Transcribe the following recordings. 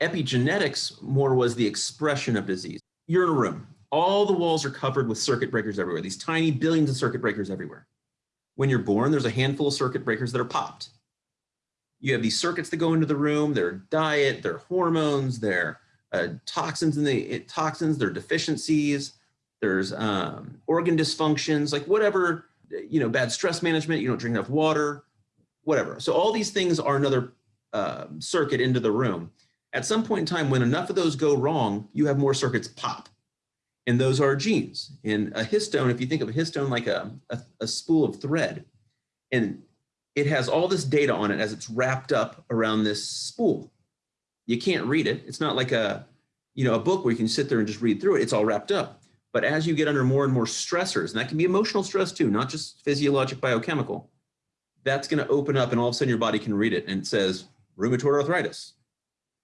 Epigenetics more was the expression of disease. You're in a room. All the walls are covered with circuit breakers everywhere, these tiny billions of circuit breakers everywhere. When you're born, there's a handful of circuit breakers that are popped. You have these circuits that go into the room, their diet, their hormones, their uh, toxins in the toxins, their deficiencies, there's um, organ dysfunctions, like whatever, you know, bad stress management, you don't drink enough water, whatever. So all these things are another uh, circuit into the room. At some point in time, when enough of those go wrong, you have more circuits pop. And those are genes. In a histone, if you think of a histone like a, a, a spool of thread, and it has all this data on it as it's wrapped up around this spool. You can't read it. It's not like a, you know, a book where you can sit there and just read through it. It's all wrapped up. But as you get under more and more stressors, and that can be emotional stress too, not just physiologic biochemical, that's going to open up and all of a sudden your body can read it and it says rheumatoid arthritis.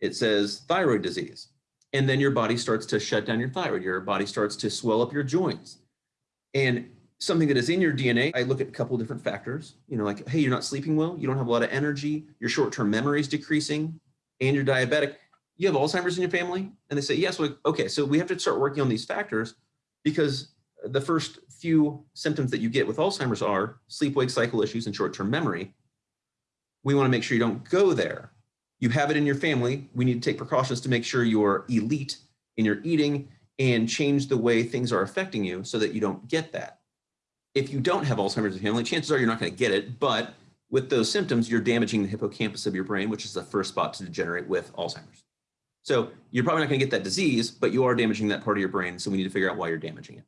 It says thyroid disease. And then your body starts to shut down your thyroid. Your body starts to swell up your joints. And something that is in your DNA, I look at a couple different factors, you know, like, hey, you're not sleeping well, you don't have a lot of energy, your short-term memory is decreasing, and you're diabetic. You have Alzheimer's in your family? And they say, yes, well, okay, so we have to start working on these factors because the first few symptoms that you get with Alzheimer's are sleep-wake cycle issues and short-term memory. We wanna make sure you don't go there. You have it in your family. We need to take precautions to make sure you're elite in your eating and change the way things are affecting you so that you don't get that. If you don't have Alzheimer's in your family, chances are you're not gonna get it, but with those symptoms, you're damaging the hippocampus of your brain, which is the first spot to degenerate with Alzheimer's. So you're probably not gonna get that disease, but you are damaging that part of your brain. So we need to figure out why you're damaging it.